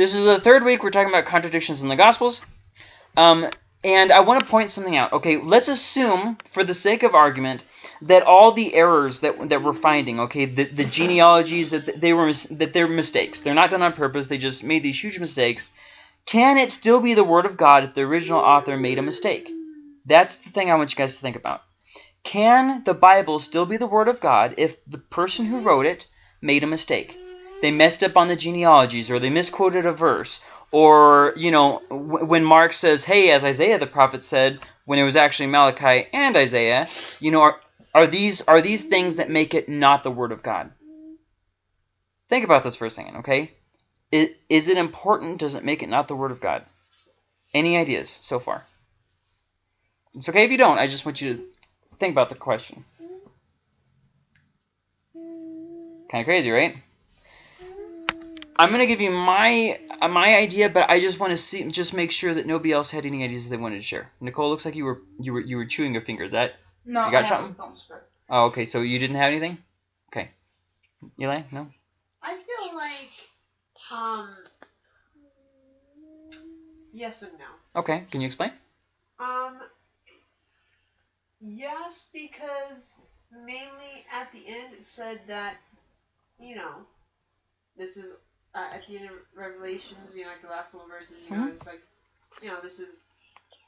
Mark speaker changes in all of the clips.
Speaker 1: This is the third week we're talking about contradictions in the Gospels. Um, and I want to point something out. Okay, let's assume, for the sake of argument, that all the errors that that we're finding, okay, the, the genealogies that they were that they're mistakes. They're not done on purpose. They just made these huge mistakes. Can it still be the word of God if the original author made a mistake? That's the thing I want you guys to think about. Can the Bible still be the word of God if the person who wrote it made a mistake? They messed up on the genealogies or they misquoted a verse or, you know, when Mark says, hey, as Isaiah the prophet said, when it was actually Malachi and Isaiah, you know, are, are these are these things that make it not the word of God? Think about this for a second, okay? Is, is it important? Does it make it not the word of God? Any ideas so far? It's okay if you don't. I just want you to think about the question. Kind of crazy, right? I'm going to give you my uh, my idea, but I just want to see just make sure that nobody else had any ideas they wanted to share. Nicole, looks like you were you were you were chewing your fingers. That
Speaker 2: no,
Speaker 1: you got something? Oh, okay. So you didn't have anything? Okay. Eli, no.
Speaker 3: I feel like um yes and no.
Speaker 1: Okay. Can you explain?
Speaker 3: Um. Yes, because mainly at the end it said that you know this is uh, at the end of Revelations, you know, like the last couple of verses, you know, mm-hmm. it's like, you know, this is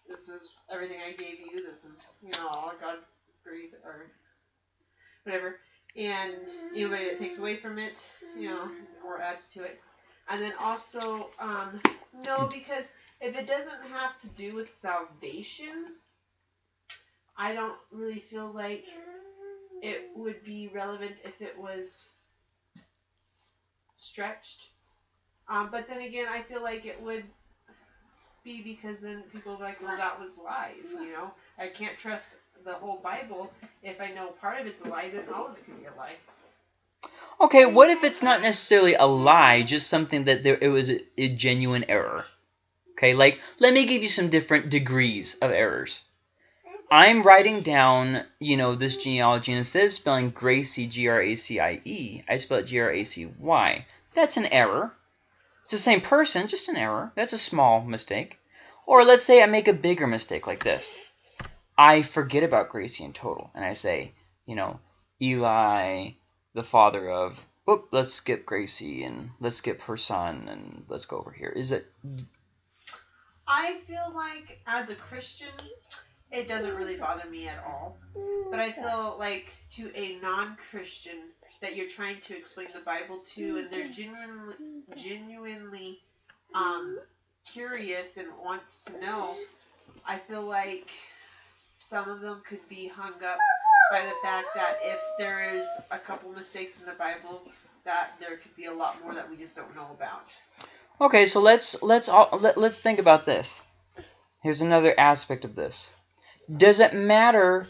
Speaker 3: this is everything I gave you. This is you know all God breathed or whatever, and anybody that takes away from it, you know, or adds to it, and then also um, no, because if it doesn't have to do with salvation, I don't really feel like it would be relevant if it was stretched. Um, but then again, I feel like it would be because then people are like, well, that was lies. You know, I can't trust the whole Bible. If I know part of it's a lie, then all of it can be a lie.
Speaker 1: Okay, what if it's not necessarily a lie, just something that there it was a, a genuine error? Okay, like let me give you some different degrees of errors. I'm writing down, you know, this genealogy, and instead of spelling Gracie, G-R-A-C-I-E, I spell it G-R-A-C-Y. That's an error. It's the same person, just an error. That's a small mistake. Or let's say I make a bigger mistake like this. I forget about Gracie in total, and I say, you know, Eli, the father of, oop, let's skip Gracie, and let's skip her son, and let's go over here. Is it...
Speaker 3: I feel like, as a Christian, it doesn't really bother me at all. But I feel like to a non-Christian that you're trying to explain the Bible to, and they're genuinely, genuinely um, curious and wants to know, I feel like some of them could be hung up by the fact that if there is a couple mistakes in the Bible, that there could be a lot more that we just don't know about.
Speaker 1: Okay, so let's let's all, let, let's think about this. Here's another aspect of this. Does it matter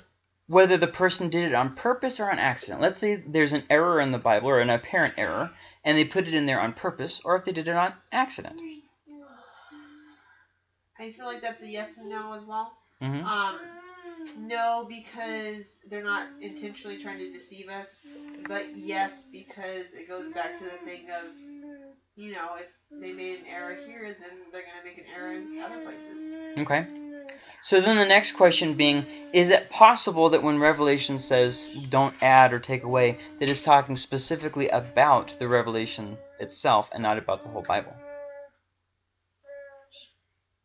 Speaker 1: whether the person did it on purpose or on accident? Let's say there's an error in the Bible or an apparent error, and they put it in there on purpose, or if they did it on accident.
Speaker 3: I feel like that's a yes and no as well.
Speaker 1: Mm-hmm.
Speaker 3: Um, no, because they're not intentionally trying to deceive us, but yes, because it goes back to the thing of, you know, if they made an error here, then they're going to make an error in other places.
Speaker 1: Okay. So then the next question being, is it possible that when Revelation says don't add or take away, that it's talking specifically about the revelation itself and not about the whole Bible?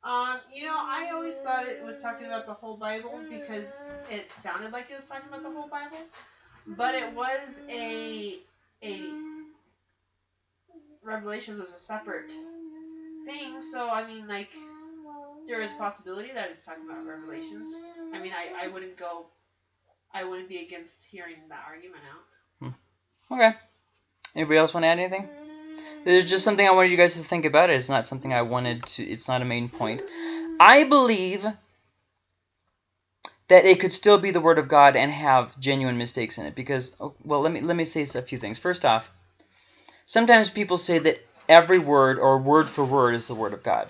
Speaker 3: Um, you know, I always thought it was talking about the whole Bible because it sounded like it was talking about the whole Bible, but it was a a Revelations was a separate thing. So I mean, like there is a possibility that it's talking about revelations. I mean, I, I wouldn't go, I wouldn't be against hearing that argument out.
Speaker 1: Hmm. Okay. Anybody else want to add anything? There's just something I wanted you guys to think about. It's not something I wanted to, it's not a main point. I believe that it could still be the Word of God and have genuine mistakes in it. Because, oh, well, let me, let me say a few things. First off, sometimes people say that every word or word for word is the Word of God.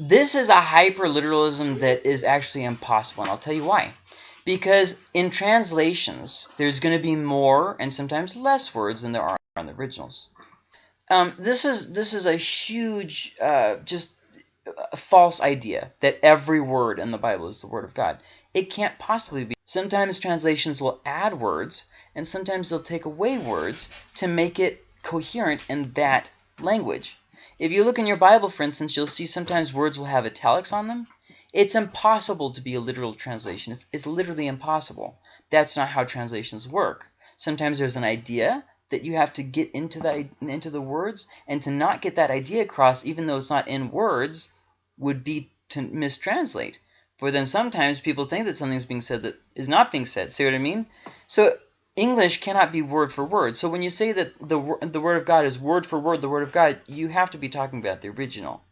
Speaker 1: This is a hyperliteralism that is actually impossible, and I'll tell you why. Because in translations, there's going to be more and sometimes less words than there are in the originals. um, this is this is a huge, uh, just a false idea that every word in the Bible is the word of God. It can't possibly be. Sometimes translations will add words, and sometimes they'll take away words to make it coherent in that language. If you look in your Bible, for instance, you'll see sometimes words will have italics on them. It's impossible to be a literal translation. It's, it's literally impossible. That's not how translations work. Sometimes there's an idea that you have to get into the into the words, and to not get that idea across, even though it's not in words, would be to mistranslate. For then sometimes people think that something's being said that is not being said. See what I mean? So English cannot be word for word. So when you say that the the word of God is word for word the word of God, you have to be talking about the original.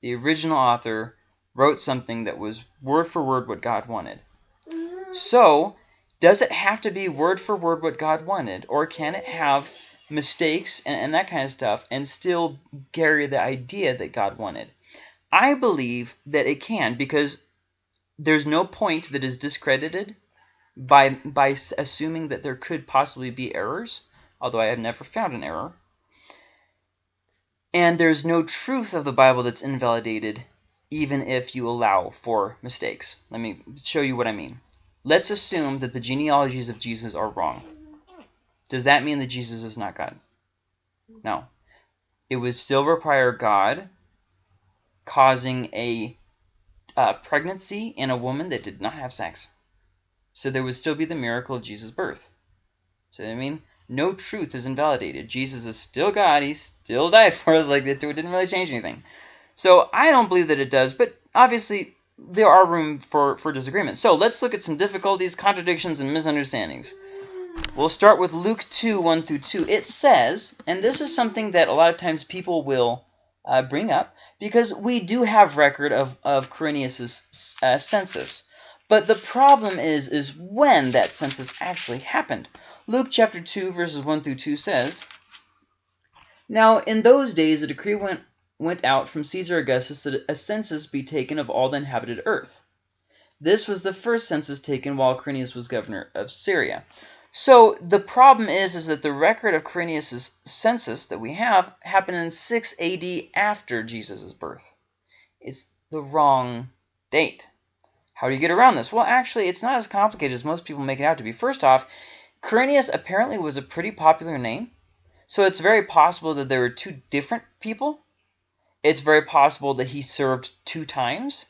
Speaker 1: The original author wrote something that was word for word what God wanted. Mm-hmm. So does it have to be word for word what God wanted, or can it have mistakes and, and that kind of stuff and still carry the idea that God wanted? I believe that it can because there's no point that is discredited by by assuming that there could possibly be errors, although I have never found an error. And there's no truth of the Bible that's invalidated even if you allow for mistakes. Let me show you what I mean. Let's assume that the genealogies of Jesus are wrong. Does that mean that Jesus is not God? No. It would still require God causing a uh, pregnancy in a woman that did not have sex. So there would still be the miracle of Jesus' birth. So I mean, no truth is invalidated. Jesus is still God. He still died for us. Like that. it didn't really change anything. So I don't believe that it does. But obviously, there are room for, for disagreement. So let's look at some difficulties, contradictions, and misunderstandings. We'll start with Luke 2, 1 through 2. It says, and this is something that a lot of times people will uh, bring up, because we do have record of, of Quirinius' uh, census. But the problem is, is when that census actually happened. Luke chapter 2, verses 1 through 2 says, Now in those days a decree went went out from Caesar Augustus that a census be taken of all the inhabited earth. This was the first census taken while Quirinius was governor of Syria. So the problem is, is that the record of Quirinius' census that we have happened in 6 AD after Jesus' birth. It's the wrong date. How do you get around this? Well, actually, it's not as complicated as most people make it out to be. First off, Quirinius apparently was a pretty popular name, so it's very possible that there were two different people it's very possible that he served two times.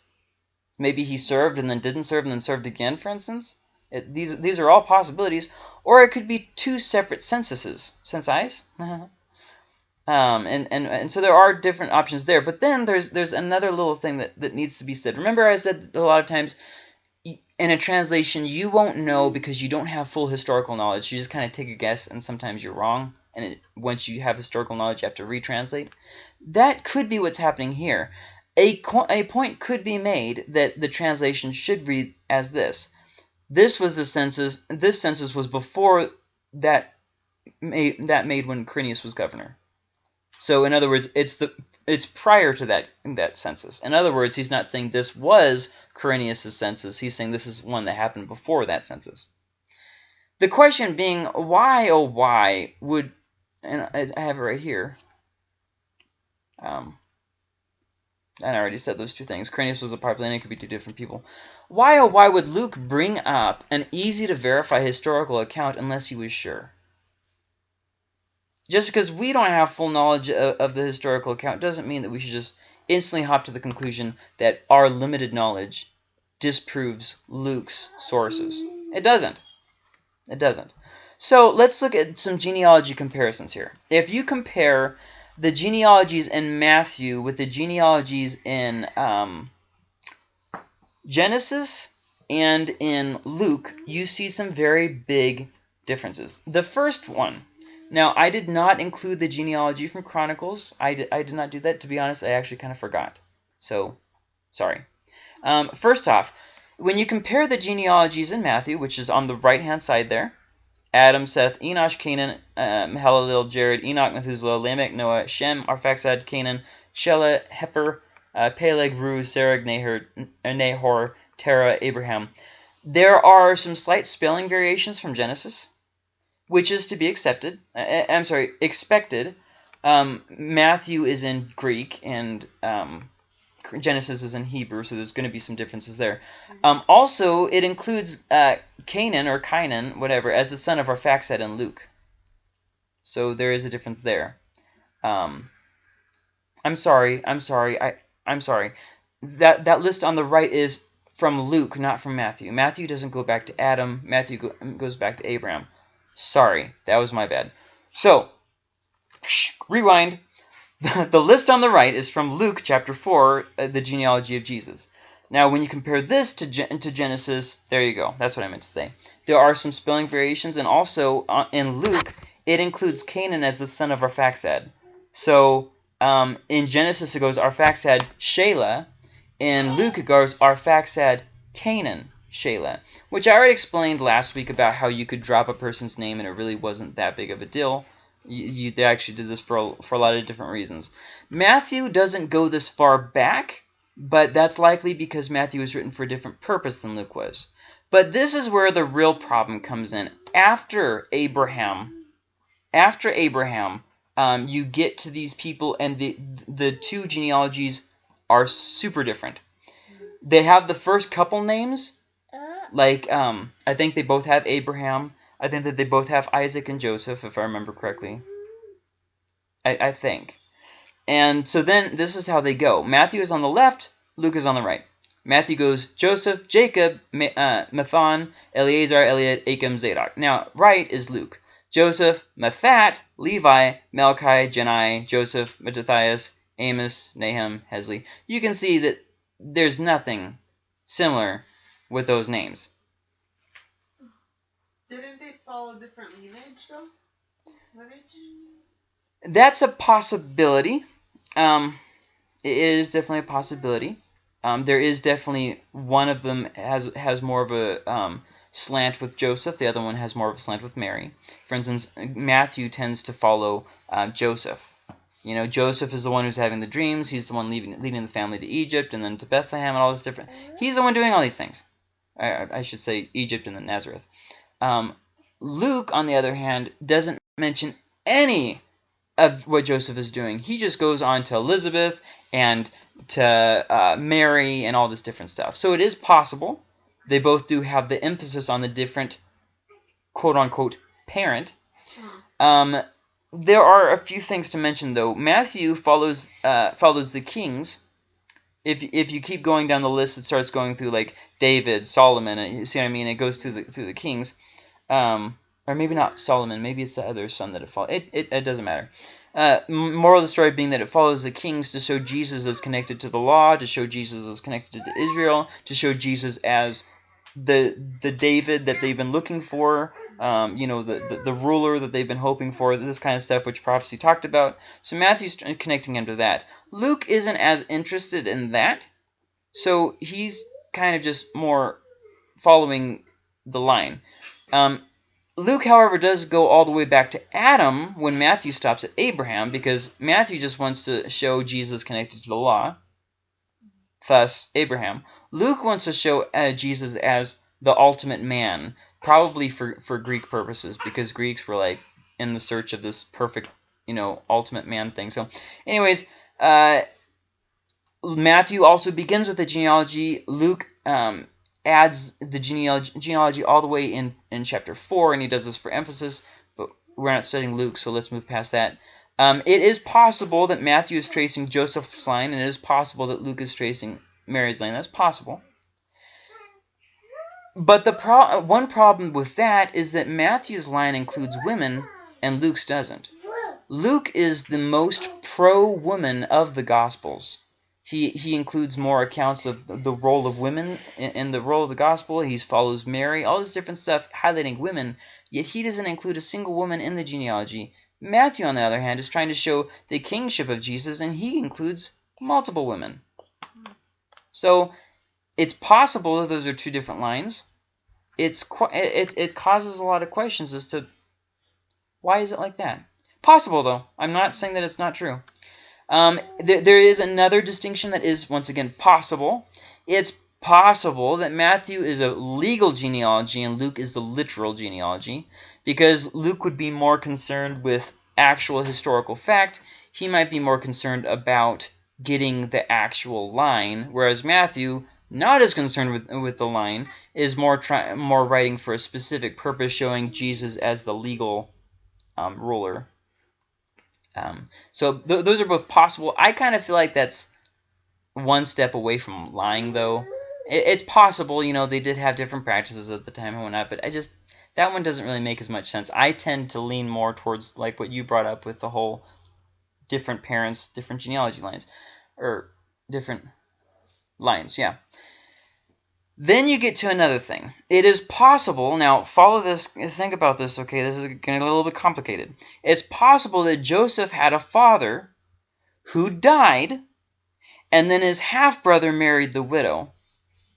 Speaker 1: Maybe he served and then didn't serve and then served again, for instance. It, these these are all possibilities. Or it could be two separate censuses. Censi? um, and, and, and so there are different options there. But then there's there's another little thing that, that needs to be said. Remember I said a lot of times in a translation you won't know because you don't have full historical knowledge. You just kind of take a guess and sometimes you're wrong and it, once you have historical knowledge, you have to retranslate. That could be what's happening here. A, a point could be made that the translation should read as this. This was the census. This census was before that made that made when Quirinius was governor. So in other words, it's the it's prior to that that census. In other words, he's not saying this was Quirinius' census. He's saying this is one that happened before that census. The question being, why oh why would and I have it right here. Um, and I already said those two things. Quirinius was a popular. It could be two different people. Why, oh, why would Luke bring up an easy-to-verify historical account unless he was sure? Just because we don't have full knowledge of, of the historical account doesn't mean that we should just instantly hop to the conclusion that our limited knowledge disproves Luke's sources. It doesn't. It doesn't. So let's look at some genealogy comparisons here. If you compare the genealogies in Matthew with the genealogies in um, Genesis and in Luke, you see some very big differences. The first one, now I did not include the genealogy from Chronicles. I did, I did not do that. To be honest, I actually kind of forgot. So, sorry. Um, first off, when you compare the genealogies in Matthew, which is on the right-hand side there, Adam, Seth, Enosh, Canaan, uh, Mahalalel, Jared, Enoch, Methuselah, Lamech, Noah, Shem, Arphaxad, Canaan, Shelah, Heber, uh, Peleg, Reu, Serug, Nahor, Nahor, Terah, Abraham. There are some slight spelling variations from Genesis, which is to be accepted. Uh I'm sorry, expected. Um, Matthew is in Greek and um, Genesis is in Hebrew, so there's going to be some differences there. Um, also, it includes uh, Canaan or Kainan, whatever, as the son of Arphaxad in Luke. So there is a difference there. Um, I'm sorry. I'm sorry. I I'm sorry. That that list on the right is from Luke, not from Matthew. Matthew doesn't go back to Adam. Matthew go, goes back to Abraham. Sorry, that was my bad. So, rewind. the list on the right is from Luke chapter 4, uh, the genealogy of Jesus. Now, when you compare this to, to Genesis, there you go. That's what I meant to say. There are some spelling variations, and also uh, in Luke, it includes Canaan as the son of Arphaxad. So um, in Genesis, it goes Arphaxad Shelah. In Luke, it goes Arphaxad Canaan Shelah, which I already explained last week about how you could drop a person's name and it really wasn't that big of a deal. You, you, they actually did this for a, for a lot of different reasons. Matthew doesn't go this far back, but that's likely because Matthew was written for a different purpose than Luke was. But this is where the real problem comes in. After Abraham, after Abraham, um, you get to these people, and the the two genealogies are super different. They have the first couple names, like um, I think they both have Abraham. I think that they both have Isaac and Joseph, if I remember correctly. I, I think. And so then this is how they go. Matthew is on the left, Luke is on the right. Matthew goes Joseph, Jacob, uh, Matthan, Eleazar, Eliud, Achim, Zadok. Now, right is Luke. Joseph, Matthat, Levi, Melchi, Jeni, Joseph, Mattathias, Amos, Nahum, Hesli. You can see that there's nothing similar with those names.
Speaker 3: Didn't they follow different lineage, though? Lineage?
Speaker 1: That's a possibility. Um, it is definitely a possibility. Um, there is definitely one of them has has more of a um, slant with Joseph. The other one has more of a slant with Mary. For instance, Matthew tends to follow uh, Joseph. You know, Joseph is the one who's having the dreams. He's the one leaving, leading the family to Egypt and then to Bethlehem and all this different. He's the one doing all these things. I, I should say Egypt and then Nazareth. Um, Luke, on the other hand, doesn't mention any of what Joseph is doing. He just goes on to Elizabeth and to uh, Mary and all this different stuff. So it is possible they both do have the emphasis on the different quote-unquote parent. Hmm. Um, there are a few things to mention, though. Matthew follows uh, follows the kings. If, if you keep going down the list, it starts going through like David, Solomon, and you see what I mean? It goes through the through the kings, um, or maybe not Solomon. Maybe it's the other son that it follows. It, it, it doesn't matter. Uh, moral of the story being that it follows the kings to show Jesus as connected to the law, to show Jesus as connected to Israel, to show Jesus as the the David that they've been looking for, um, you know, the, the, the ruler that they've been hoping for, this kind of stuff, which prophecy talked about. So Matthew's connecting him to that. Luke isn't as interested in that, so he's kind of just more following the line. Um, Luke, however, does go all the way back to Adam when Matthew stops at Abraham because Matthew just wants to show Jesus connected to the law thus Abraham. Luke wants to show uh, Jesus as the ultimate man, probably for, for Greek purposes, because Greeks were like in the search of this perfect, you know, ultimate man thing. So, anyways, uh, Matthew also begins with the genealogy. Luke um, adds the genealogy, genealogy all the way in, in chapter 4, and he does this for emphasis, but we're not studying Luke, so let's move past that. Um, it is possible that Matthew is tracing Joseph's line, and it is possible that Luke is tracing Mary's line. That's possible. But the pro one problem with that is that Matthew's line includes women, and Luke's doesn't. Luke is the most pro-woman of the Gospels. He, he includes more accounts of the role of women in, in the role of the gospel. He follows Mary, all this different stuff highlighting women, yet he doesn't include a single woman in the genealogy. Matthew, on the other hand, is trying to show the kingship of Jesus, and he includes multiple women. So it's possible that those are two different lines. It's it, it causes a lot of questions as to why is it like that. Possible, though. I'm not saying that it's not true. Um, th there is another distinction that is, once again, possible. It's possible that Matthew is a legal genealogy and Luke is the literal genealogy because Luke would be more concerned with actual historical fact, he might be more concerned about getting the actual line, whereas Matthew, not as concerned with with the line, is more try, more writing for a specific purpose, showing Jesus as the legal um, ruler. Um, so th those are both possible. I kind of feel like that's one step away from lying, though. It, it's possible, you know, they did have different practices at the time and whatnot, but I just that one doesn't really make as much sense. I tend to lean more towards like what you brought up with the whole different parents, different genealogy lines, or different lines. Yeah. Then you get to another thing. It is possible, now follow this, think about this, okay, this is getting a little bit complicated. It's possible that Joseph had a father who died, and then his half-brother married the widow,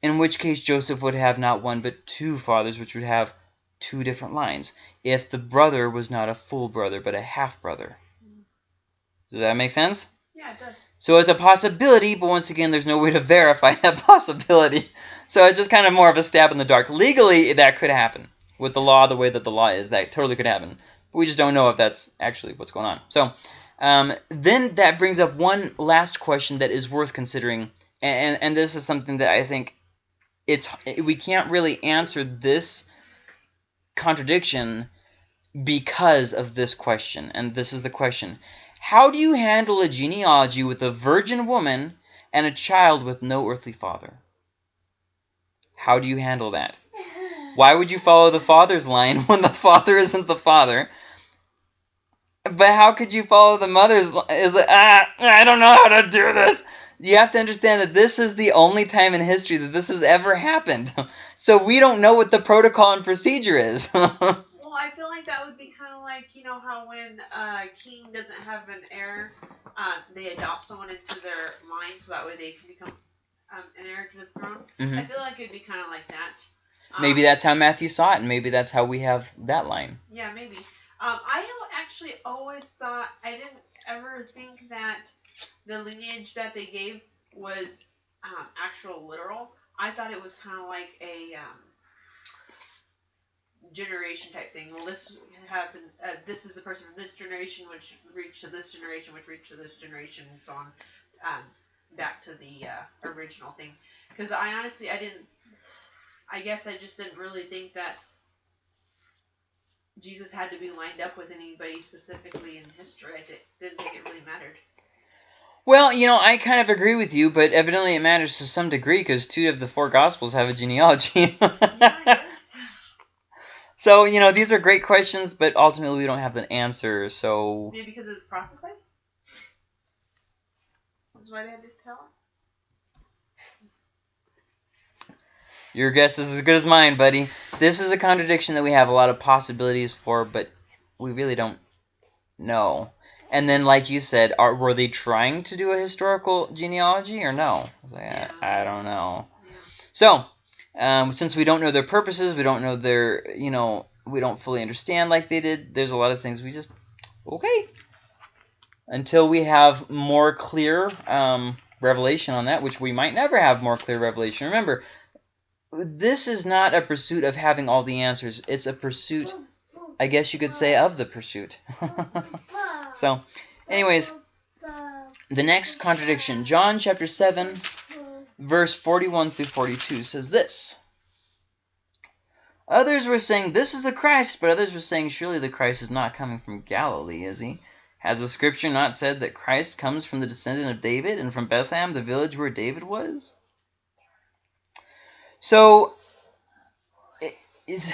Speaker 1: in which case Joseph would have not one but two fathers, which would have two different lines, if the brother was not a full brother but a half-brother. Does that make sense?
Speaker 3: Yeah, it does.
Speaker 1: So it's a possibility, but once again, there's no way to verify that possibility. So it's just kind of more of a stab in the dark. Legally, that could happen. With the law the way that the law is, that totally could happen. But we just don't know if that's actually what's going on. So um, then that brings up one last question that is worth considering. And, and this is something that I think it's we can't really answer this contradiction because of this question. And this is the question. How do you handle a genealogy with a virgin woman and a child with no earthly father? How do you handle that? Why would you follow the father's line when the father isn't the father? But how could you follow the mother's? Is ah, I don't know how to do this. You have to understand that this is the only time in history that this has ever happened. So we don't know what the protocol and procedure is.
Speaker 3: Well, I feel like that would be like you know how when a king doesn't have an heir, uh, they adopt someone into their line so that way they can become um, an heir to the throne.
Speaker 1: Mhm.
Speaker 3: I feel like it'd be kind of like that. Um,
Speaker 1: Maybe that's how Matthew saw it, and maybe that's how we have that line.
Speaker 3: Yeah, maybe. Um, I al- actually always thought I didn't ever think that the lineage that they gave was um, actual literal. I thought it was kind of like a um, generation type thing. Well, this happened. Uh, this is the person from this generation, which reached to this generation, which reached to this generation, and so on, um, back to the uh, original thing. Because I honestly, I didn't. I guess I just didn't really think that Jesus had to be lined up with anybody specifically in history. I di- didn't think it really mattered.
Speaker 1: Well, you know, I kind of agree with you, but evidently it matters to some degree because two of the four Gospels have a genealogy.
Speaker 3: Yeah.
Speaker 1: So, you know, these are great questions, but ultimately we don't have the answer. So,
Speaker 3: Maybe because it's prophesied. That's why they had to tell him.
Speaker 1: your guess is as good as mine, buddy. This is a contradiction that we have a lot of possibilities for, but we really don't know. And then, like you said, are were they trying to do a historical genealogy or no? I, like,
Speaker 3: Yeah.
Speaker 1: I, I don't know.
Speaker 3: Yeah.
Speaker 1: So, um, since we don't know their purposes, we don't know their, you know, we don't fully understand like they did. There's a lot of things we just okay until we have more clear um, revelation on that, which we might never have more clear revelation. Remember, this is not a pursuit of having all the answers. It's a pursuit, I guess you could say, of the pursuit. so, anyways, the next contradiction, John chapter 7, verse 41 through 42 says this. Others were saying, This is the Christ, but others were saying, Surely the Christ is not coming from Galilee, is he? Has the scripture not said that Christ comes from the descendant of David and from Bethlehem, the village where David was? So, it,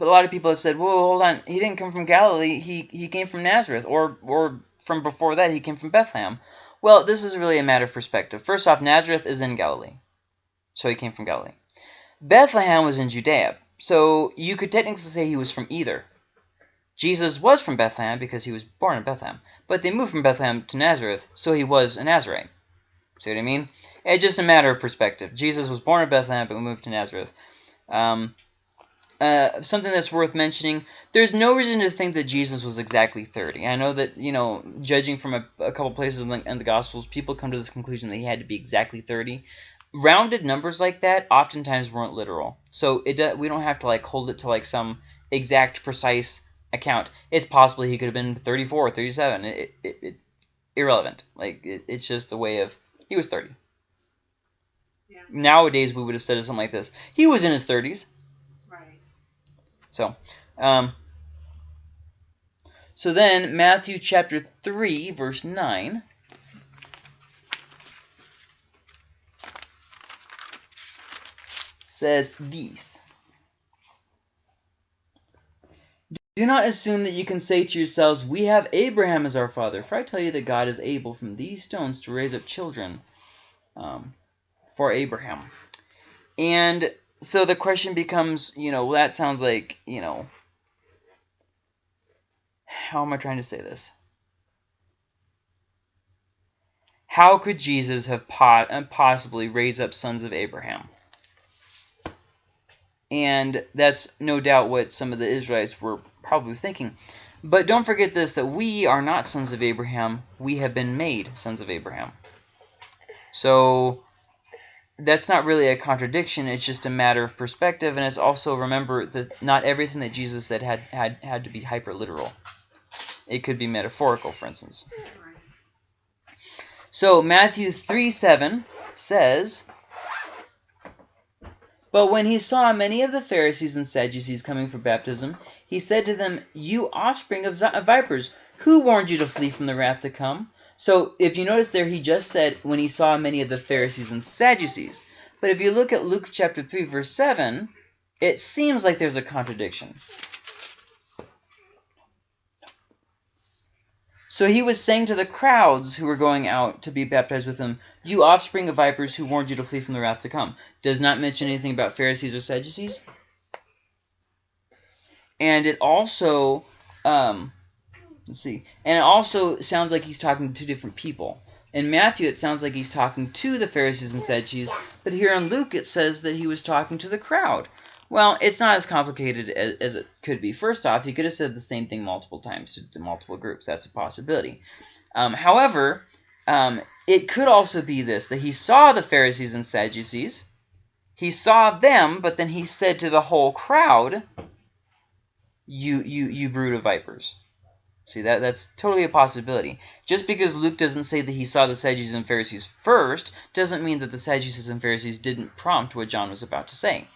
Speaker 1: a lot of people have said, "Whoa, hold on! He didn't come from Galilee. He he came from Nazareth, or or from before that, he came from Bethlehem." Well, this is really a matter of perspective. First off, Nazareth is in Galilee, so he came from Galilee. Bethlehem was in Judea, so you could technically say he was from either. Jesus was from Bethlehem because he was born in Bethlehem, but they moved from Bethlehem to Nazareth, so he was a Nazarite. See what I mean? It's just a matter of perspective. Jesus was born in Bethlehem, but moved to Nazareth. Um, uh, something that's worth mentioning, there's no reason to think that Jesus was exactly 30. I know that, you know, judging from a, a couple places in the, in the Gospels, people come to this conclusion that he had to be exactly 30. Rounded numbers like that oftentimes weren't literal. So it do, we don't have to, like, hold it to, like, some exact, precise account, it's possibly he could have been 34 or 37. It, it, it irrelevant. Like it, it's just a way of he was 30.
Speaker 3: Yeah.
Speaker 1: Nowadays we would have said something like this. He was in his 30s. So, um, so then Matthew chapter 3 verse 9 says these. Do not assume that you can say to yourselves, We have Abraham as our father, for I tell you that God is able from these stones to raise up children um, for Abraham. And so the question becomes, you know, well, that sounds like, you know, how am I trying to say this? How could Jesus have po uh, possibly raised up sons of Abraham? And that's no doubt what some of the Israelites were probably thinking. But don't forget this, that we are not sons of Abraham. We have been made sons of Abraham. So that's not really a contradiction. It's just a matter of perspective. And it's also, remember, that not everything that Jesus said had, had, had to be hyper-literal. It could be metaphorical, for instance. So Matthew 3, 7 says... But when he saw many of the Pharisees and Sadducees coming for baptism, he said to them, You offspring of vipers, who warned you to flee from the wrath to come? So if you notice there, he just said when he saw many of the Pharisees and Sadducees. But if you look at Luke chapter 3, verse 7, it seems like there's a contradiction. So he was saying to the crowds who were going out to be baptized with him, You offspring of vipers who warned you to flee from the wrath to come. Does not mention anything about Pharisees or Sadducees. And it also, um, let's see, and it also sounds like he's talking to two different people. In Matthew, it sounds like he's talking to the Pharisees and Sadducees, but here in Luke, it says that he was talking to the crowd. Well, it's not as complicated as, as, it could be. First off, he could have said the same thing multiple times to, to multiple groups. That's a possibility. Um, however, um, it could also be this, that he saw the Pharisees and Sadducees. He saw them, but then he said to the whole crowd, you, you, you brood of vipers. See, that that's totally a possibility. Just because Luke doesn't say that he saw the Sadducees and Pharisees first, doesn't mean that the Sadducees and Pharisees didn't prompt what John was about to say.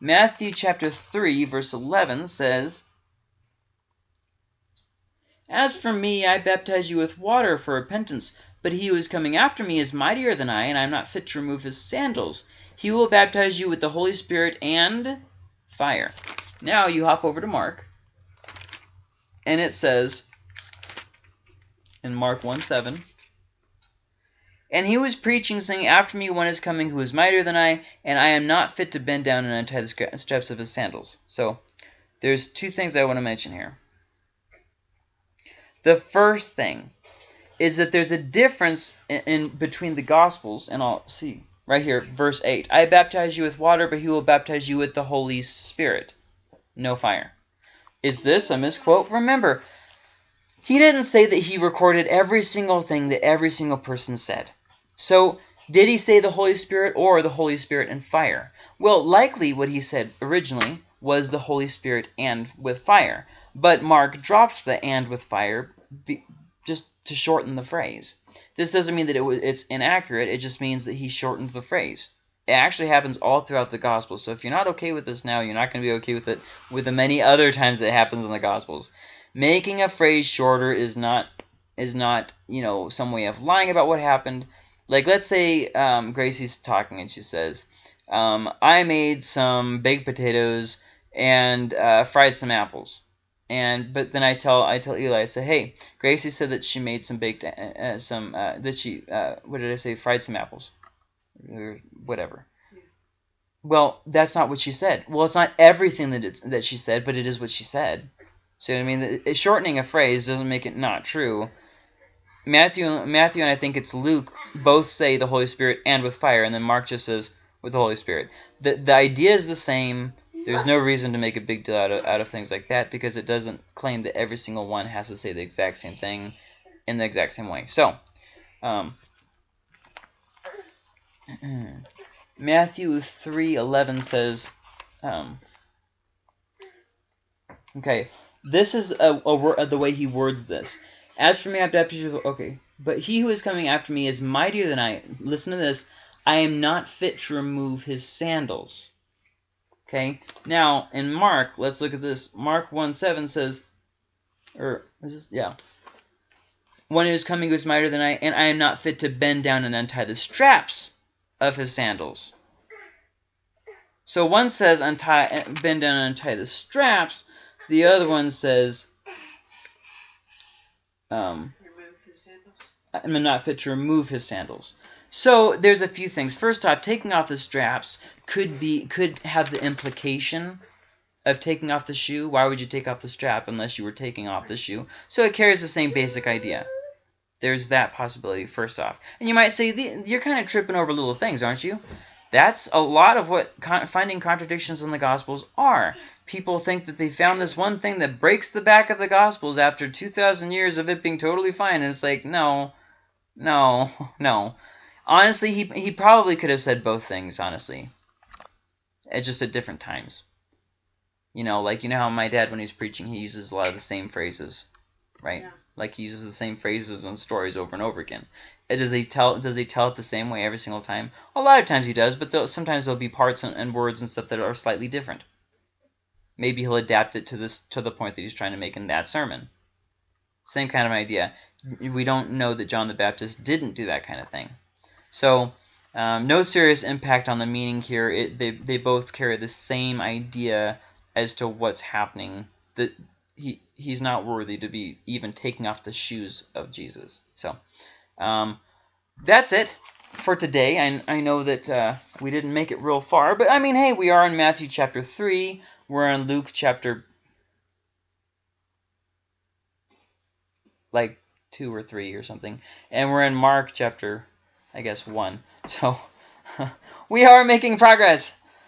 Speaker 1: Matthew chapter 3, verse 11 says, As for me, I baptize you with water for repentance, but he who is coming after me is mightier than I, and I am not fit to remove his sandals. He will baptize you with the Holy Spirit and fire. Now you hop over to Mark, and it says in Mark 1, 7, and he was preaching, saying, After me one is coming who is mightier than I, and I am not fit to bend down and untie the straps of his sandals. So, there's two things I want to mention here. The first thing is that there's a difference in, in between the Gospels, and I'll see right here, verse 8. I baptize you with water, but he will baptize you with the Holy Spirit. No fire. Is this a misquote? Remember, he didn't say that he recorded every single thing that every single person said. So did he say the Holy Spirit or the Holy Spirit and fire? Well, likely what he said originally was the Holy Spirit and with fire. But Mark dropped the and with fire just to shorten the phrase. This doesn't mean that it was, it's inaccurate. It just means that he shortened the phrase. It actually happens all throughout the Gospels. So if you're not okay with this now, you're not going to be okay with it with the many other times it happens in the Gospels. Making a phrase shorter is not is not, you know, some way of lying about what happened. Like, let's say um, Gracie's talking and she says, um, I made some baked potatoes and uh, fried some apples. And but then I tell I tell Eli I say hey Gracie said that she made some baked uh, uh some uh, that she uh, what did I say fried some apples or whatever. Well, that's not what she said. Well, it's not everything that it's that she said, but it is what she said. See what I mean? The, shortening a phrase doesn't make it not true. Matthew, Matthew, and I think it's Luke both say the Holy Spirit and with fire, and then Mark just says with the Holy Spirit. The the idea is the same. There's no reason to make a big deal out of, out of things like that because it doesn't claim that every single one has to say the exact same thing in the exact same way. So, um, Matthew 3:11 says, um, okay, this is a, a, the way he words this. As for me, baptize you. Okay, but he who is coming after me is mightier than I. Listen to this. I am not fit to remove his sandals. Okay. Now in Mark, let's look at this. Mark one seven says, or is this? Yeah. One who is coming who is mightier than I, and I am not fit to bend down and untie the straps of his sandals. So one says untie, bend down and untie the straps. The other one says, um,
Speaker 3: Remove his sandals.
Speaker 1: I'm not fit to remove his sandals. So there's a few things. First off, taking off the straps could be could have the implication of taking off the shoe. Why would you take off the strap unless you were taking off the shoe? So it carries the same basic idea. There's that possibility first off. And you might say, you're kind of tripping over little things, aren't you? That's a lot of what con finding contradictions in the Gospels are. People think that they found this one thing that breaks the back of the Gospels after 2,000 years of it being totally fine. And it's like, no, no, no. Honestly, he, he probably could have said both things, honestly. It's just at different times. You know, like, you know how my dad, when he's preaching, he uses a lot of the same phrases, right?
Speaker 3: Yeah.
Speaker 1: Like he uses the same phrases and stories over and over again. Does he tell Does he tell it the same way every single time? A lot of times he does, but sometimes there'll be parts and, and, words and stuff that are slightly different. Maybe he'll adapt it to this to the point that he's trying to make in that sermon. Same kind of idea. We don't know that John the Baptist didn't do that kind of thing. So um, no serious impact on the meaning here. It, they they both carry the same idea as to what's happening. The he he's not worthy to be even taking off the shoes of Jesus. So um, that's it for today. I, I know that uh, we didn't make it real far, but I mean, hey, we are in Matthew chapter 3. We're in Luke chapter like 2 or 3 or something. And we're in Mark chapter, I guess, 1. So we are making progress.